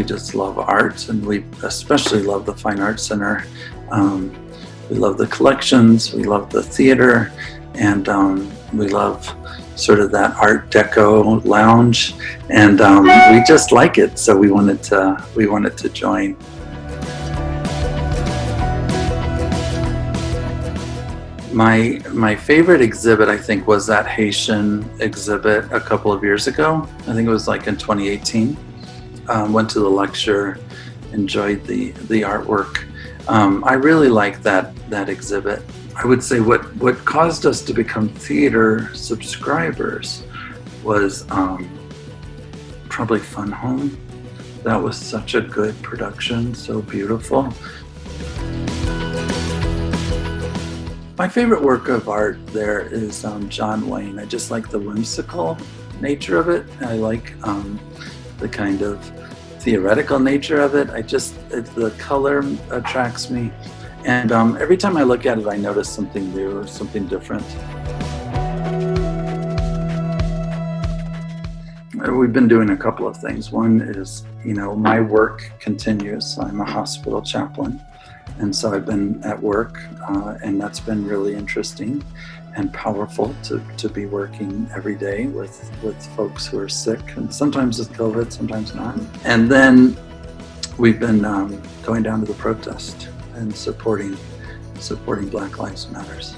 Americans love art, and we especially love the Fine Arts Center. Um, we love the collections, we love the theater, and um, we love sort of that Art Deco lounge, and um, we just like it. So we wanted to we wanted to join. My my favorite exhibit, I think, was that Haitian exhibit a couple of years ago. I think it was like in 2018. Um, went to the lecture, enjoyed the the artwork. Um, I really like that that exhibit. I would say what what caused us to become theater subscribers was um, probably Fun Home. That was such a good production, so beautiful. My favorite work of art there is um, John Wayne. I just like the whimsical nature of it. I like um, the kind of theoretical nature of it. I just, it, the color attracts me. And um, every time I look at it, I notice something new or something different. We've been doing a couple of things. One is, you know, my work continues. I'm a hospital chaplain. And so I've been at work, uh, and that's been really interesting and powerful to, to be working every day with, with folks who are sick, and sometimes with COVID, sometimes not. And then we've been um, going down to the protest and supporting, supporting Black Lives Matters.